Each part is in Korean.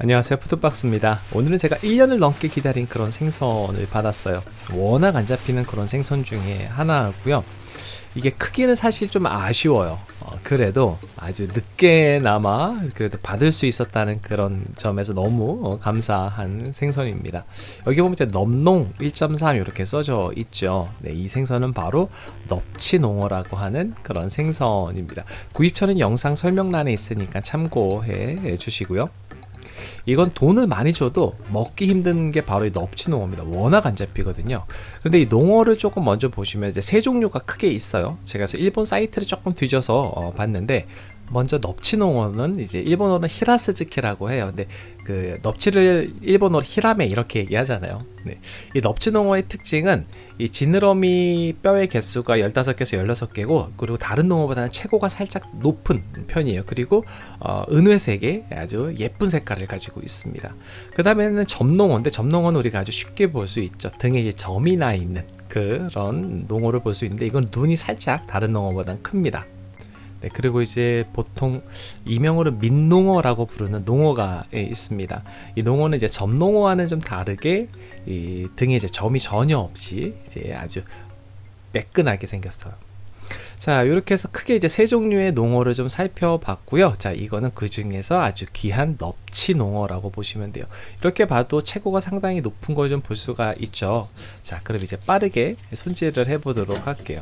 안녕하세요 푸드박스입니다. 오늘은 제가 1년을 넘게 기다린 그런 생선을 받았어요. 워낙 안 잡히는 그런 생선 중에 하나고요. 이게 크기는 사실 좀 아쉬워요. 어, 그래도 아주 늦게나마 그래도 받을 수 있었다는 그런 점에서 너무 어, 감사한 생선입니다. 여기 보면 이제 넘농 1.3 이렇게 써져 있죠. 네, 이 생선은 바로 넙치농어라고 하는 그런 생선입니다. 구입처는 영상 설명란에 있으니까 참고해 주시고요 이건 돈을 많이 줘도 먹기 힘든 게 바로 이 넙치농어입니다. 워낙 안 잡히거든요. 근데 이 농어를 조금 먼저 보시면 이제 세 종류가 크게 있어요. 제가 그래서 일본 사이트를 조금 뒤져서 어, 봤는데 먼저 넙치농어는 이제 일본어는 히라스즈키라고 해요. 근데 그 넙치를 일본어로 히라메 이렇게 얘기하잖아요. 네. 이 넙치농어의 특징은 이 지느러미 뼈의 개수가 15개에서 16개고 그리고 다른 농어보다는 최고가 살짝 높은 편이에요. 그리고 어, 은회색의 아주 예쁜 색깔을 가지고 있습니다. 그 다음에는 점농어인데 점농어는 우리가 아주 쉽게 볼 수 있죠. 등에 이제 점이 나 있는 그런 농어를 볼 수 있는데 이건 눈이 살짝 다른 농어보다는 큽니다. 네, 그리고 이제 보통 이명으로 민농어라고 부르는 농어가 있습니다. 이 농어는 이제 점농어와는 좀 다르게 이 등에 이제 점이 전혀 없이 이제 아주 매끈하게 생겼어요. 자 이렇게 해서 크게 이제 세 종류의 농어를 좀 살펴봤고요 자 이거는 그 중에서 아주 귀한 넙치 농어라고 보시면 돼요 이렇게 봐도 최고가 상당히 높은 걸 좀 볼 수가 있죠 자 그럼 이제 빠르게 손질을 해 보도록 할게요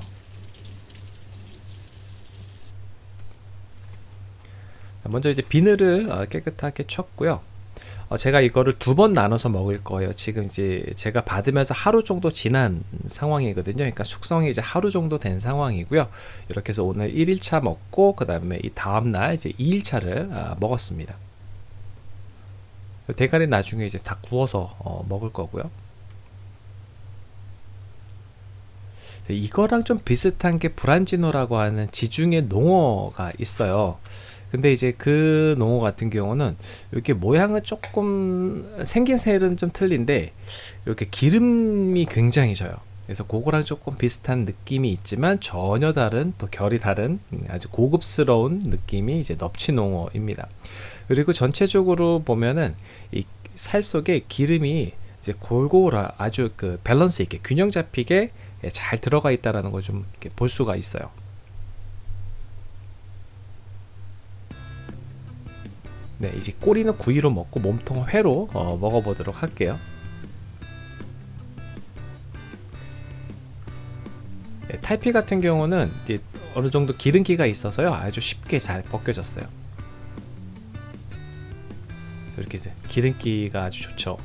먼저 이제 비늘을 어, 깨끗하게 쳤고요. 어 제가 이거를 두 번 나눠서 먹을 거예요. 지금 이제 제가 받으면서 하루 정도 지난 상황이거든요. 그러니까 숙성이 이제 하루 정도 된 상황이고요. 이렇게 해서 오늘 1일차 먹고 그 다음에 이 다음날 이제 2일차를 아, 먹었습니다. 대가리 나중에 이제 다 구워서 어, 먹을 거고요. 이거랑 좀 비슷한 게 브란지노라고 하는 지중해 농어가 있어요 근데 이제 그 농어 같은 경우는 이렇게 모양은 조금 생긴 새는 좀 틀린데 이렇게 기름이 굉장히 져요. 그래서 그거랑 조금 비슷한 느낌이 있지만 전혀 다른 또 결이 다른 아주 고급스러운 느낌이 이제 넙치농어입니다. 그리고 전체적으로 보면은 이 살 속에 기름이 이제 골고루 아주 그 밸런스 있게 균형 잡히게 잘 들어가 있다라는 걸 좀 볼 수가 있어요 네, 이제 꼬리는 구이로 먹고 몸통 회로 어, 먹어보도록 할게요. 네, 탈피 같은 경우는 어느 정도 기름기가 있어서요 아주 쉽게 잘 벗겨졌어요. 이렇게 이제 기름기가 아주 좋죠.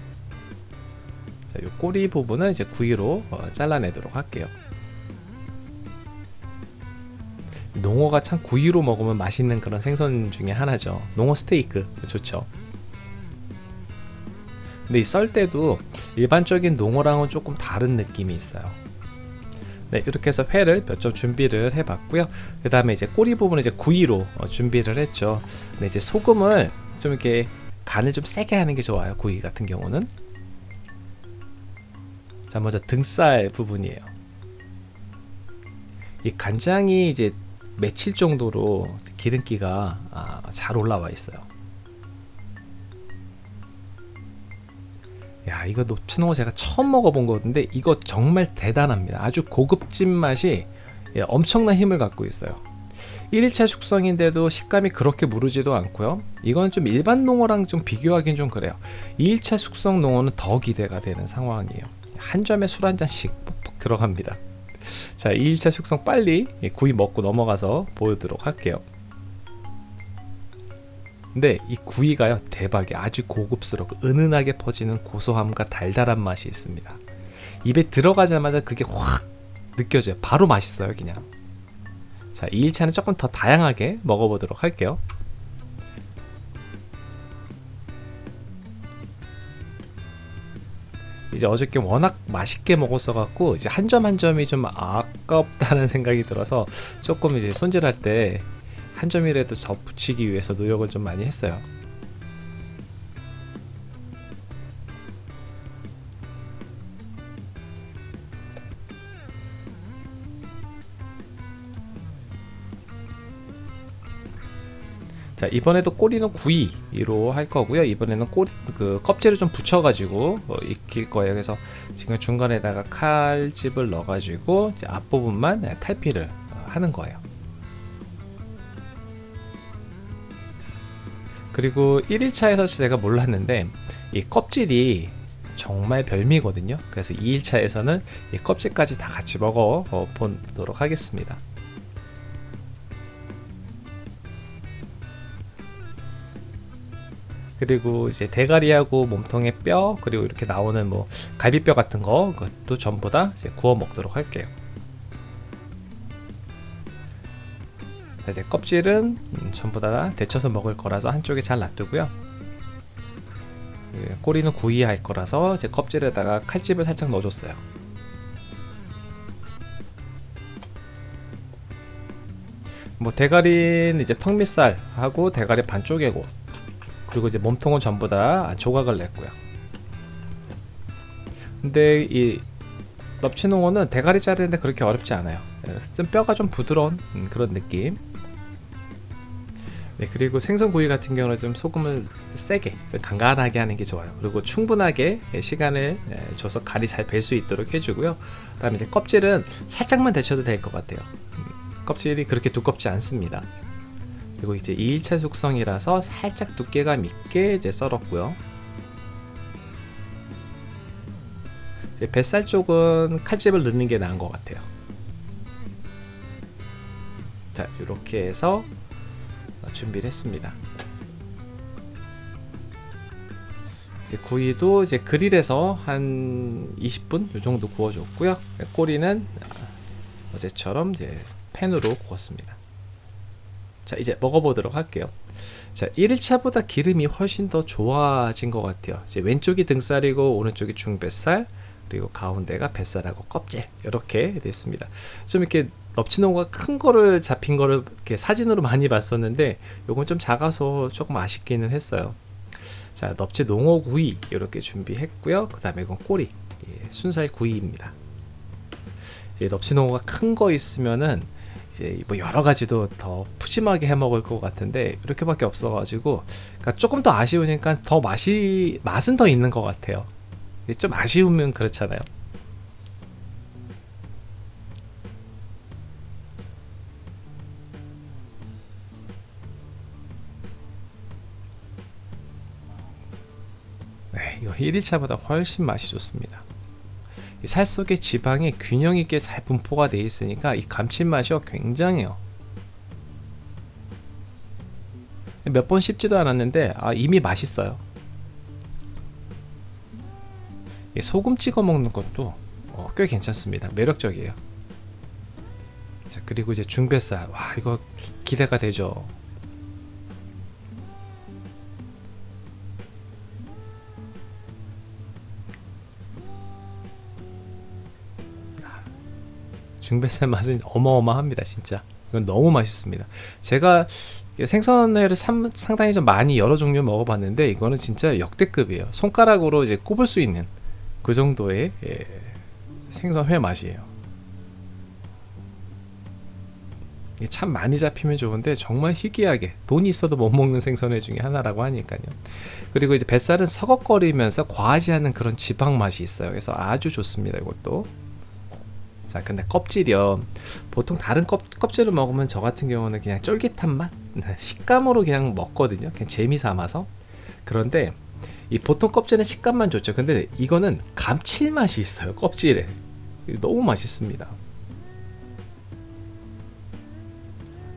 자, 이 꼬리 부분은 이제 구이로 어, 잘라내도록 할게요. 농어가 참 구이로 먹으면 맛있는 그런 생선 중에 하나죠. 농어 스테이크. 좋죠. 근데 이 썰 때도 일반적인 농어랑은 조금 다른 느낌이 있어요. 네 이렇게 해서 회를 몇 점 준비를 해 봤고요. 그 다음에 이제 꼬리 부분은 이제 구이로 어, 준비를 했죠. 근데 이제 소금을 좀 이렇게 간을 좀 세게 하는 게 좋아요 구이 같은 경우는. 자 먼저 등살 부분이에요. 이 간장이 이제 며칠 정도로 기름기가 아, 잘 올라와 있어요. 야 이거 노츠노 제가 처음 먹어본 거같은데 이거 정말 대단합니다. 아주 고급진 맛이 예, 엄청난 힘을 갖고 있어요. 1일차 숙성인데도 식감이 그렇게 무르지도 않고요. 이건 좀 일반 농어랑 좀 비교하긴 좀 그래요. 2일차 숙성 농어는 더 기대가 되는 상황이에요. 한 점에 술 한 잔씩 푹푹 들어갑니다 자 2일차 숙성 빨리 구이 먹고 넘어가서 보여드리도록 할게요. 근데 이 구이가요 대박이 아주 고급스럽고 은은하게 퍼지는 고소함과 달달한 맛이 있습니다. 입에 들어가자마자 그게 확 느껴져요. 바로 맛있어요 그냥. 자 2일차는 조금 더 다양하게 먹어보도록 할게요 이제 어저께 워낙 맛있게 먹었어 갖고 이제 한 점 한 점이 좀 아깝다는 생각이 들어서 조금 이제 손질할 때 한 점이라도 더 붙이기 위해서 노력을 좀 많이 했어요 자 이번에도 꼬리는 구이로 할 거고요. 이번에는 꼬리 그 껍질을 좀 붙여 가지고 어, 익힐 거예요. 그래서 지금 중간에다가 칼집을 넣어 가지고 이제 앞부분만 네, 탈피를 어, 하는 거예요. 그리고 1일차에서 제가 몰랐는데 이 껍질이 정말 별미거든요. 그래서 2일차에서는 이 껍질까지 다 같이 먹어 어, 보도록 하겠습니다 그리고 이제 대가리하고 몸통의 뼈 그리고 이렇게 나오는 뭐 갈비뼈 같은 거 그것도 전부 다 이제 구워 먹도록 할게요. 이제 껍질은 음, 전부 다 데쳐서 먹을 거라서 한쪽에 잘 놔두고요. 예, 꼬리는 구이할 거라서 이제 껍질에다가 칼집을 살짝 넣어줬어요. 뭐 대가리는 이제 턱밑살하고 대가리 반 쪼개고 그리고 이제 몸통은 전부 다 조각을 냈고요. 근데 이 넙치농어는 대가리 자르는데 그렇게 어렵지 않아요. 좀 뼈가 좀 부드러운 음, 그런 느낌. 네, 그리고 생선구이 같은 경우는 좀 소금을 세게, 좀 간간하게 하는 게 좋아요. 그리고 충분하게 시간을 줘서 간이 잘벨수 있도록 해주고요. 그 다음에 이제 껍질은 살짝만 데쳐도 될 것 같아요. 음, 껍질이 그렇게 두껍지 않습니다. 그리고 이제 2일차 숙성이라서 살짝 두께가 있게 이제 썰었고요. 이제 뱃살 쪽은 칼집을 넣는 게 나은 것 같아요. 자, 이렇게 해서 준비를 했습니다. 이제 구이도 이제 그릴에서 한 20분 이 정도 구워줬고요. 꼬리는 어제처럼 이제 팬으로 구웠습니다. 자 이제 먹어보도록 할게요. 자 1일차보다 기름이 훨씬 더 좋아진 것 같아요. 이제 왼쪽이 등살이고 오른쪽이 중뱃살 그리고 가운데가 뱃살하고 껍질 이렇게 됐습니다. 좀 이렇게 넙치농어가 큰 거를 잡힌 거를 이렇게 사진으로 많이 봤었는데 요건 좀 작아서 조금 아쉽기는 했어요. 자 넙치 농어 구이 이렇게 준비했고요. 그 다음에 이건 꼬리 예, 순살 구이입니다. 넙치 농어가 큰 거 있으면은 이제 뭐 여러 가지도 더 푸짐하게 해 먹을 것 같은데 이렇게밖에 없어가지고 그러니까 조금 더 아쉬우니까 더 맛이 맛은 더 있는 것 같아요. 좀 아쉬우면 그렇잖아요. 네, 이거 1일차보다 훨씬 맛이 좋습니다. 살 속에 지방이 균형 있게 잘 분포가 되어 있으니까 이 감칠맛이 굉장해요. 몇 번 씹지도 않았는데 아, 이미 맛있어요. 소금 찍어 먹는 것도 어, 꽤 괜찮습니다. 매력적이에요. 자 그리고 이제 중뱃살 와 이거 기대가 되죠. 중뱃살 맛은 어마어마합니다 진짜. 이건 너무 맛있습니다. 제가 생선회를 상, 상당히 좀 많이 여러 종류 먹어봤는데 이거는 진짜 역대급이에요. 손가락으로 이제 꼽을 수 있는 그 정도의 예, 생선회 맛이에요. 참 많이 잡히면 좋은데 정말 희귀하게 돈이 있어도 못 먹는 생선회 중에 하나라고 하니까요. 그리고 이제 뱃살은 서걱거리면서 과하지 않은 그런 지방 맛이 있어요. 그래서 아주 좋습니다 이것도 자 근데 껍질이요. 보통 다른 껍, 껍질을 먹으면 저 같은 경우는 그냥 쫄깃한 맛? 네, 식감으로 그냥 먹거든요. 그냥 재미 삼아서. 그런데 이 보통 껍질은 식감만 좋죠. 근데 이거는 감칠맛이 있어요 껍질에. 너무 맛있습니다.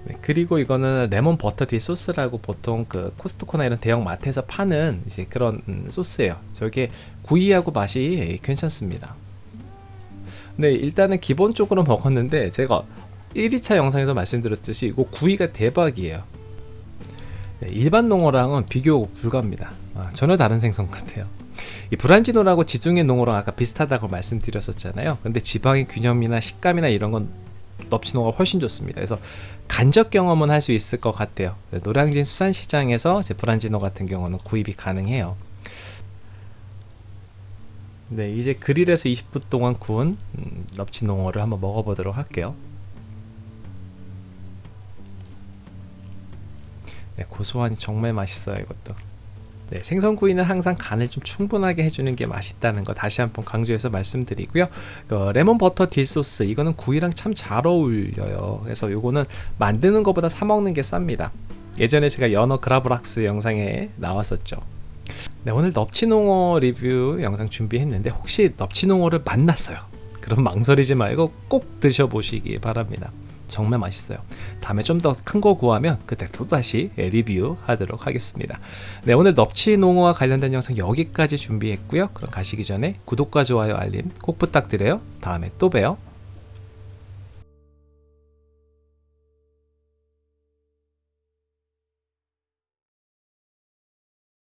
네, 그리고 이거는 레몬 버터 티 소스라고 보통 그 코스트코나 이런 대형 마트에서 파는 이제 그런 음, 소스예요. 저게 구이하고 맛이 괜찮습니다 네 일단은 기본적으로 먹었는데 제가 1위차 영상에서 말씀드렸듯이 이거 구이가 대박이에요. 네, 일반 농어랑은 비교 불가합니다. 아, 전혀 다른 생선 같아요. 이 브란지노라고 지중해 농어랑 아까 비슷하다고 말씀드렸었잖아요. 근데 지방의 균형이나 식감이나 이런 건 넙치노가 훨씬 좋습니다. 그래서 간접 경험은 할 수 있을 것 같아요. 네, 노량진 수산시장에서 브란지노 같은 경우는 구입이 가능해요 네 이제 그릴에서 20분 동안 구운 음, 넙치농어를 한번 먹어보도록 할게요 네, 고소하니 정말 맛있어요 이것도. 네, 생선구이는 항상 간을 좀 충분하게 해주는 게 맛있다는 거 다시 한번 강조해서 말씀드리고요. 그 레몬 버터 dill소스 이거는 구이랑 참 잘 어울려요. 그래서 요거는 만드는 것보다 사 먹는 게 쌉니다. 예전에 제가 연어 gravlax 영상에 나왔었죠. 네, 오늘 넙치농어 리뷰 영상 준비했는데 혹시 넙치농어를 만났어요. 그럼 망설이지 말고 꼭 드셔보시기 바랍니다. 정말 맛있어요. 다음에 좀 더 큰 거 구하면 그때 또 다시 리뷰 하도록 하겠습니다. 네, 오늘 넙치 농어와 관련된 영상 여기까지 준비했고요. 그럼 가시기 전에 구독과 좋아요 알림 꼭 부탁드려요. 다음에 또 봬요.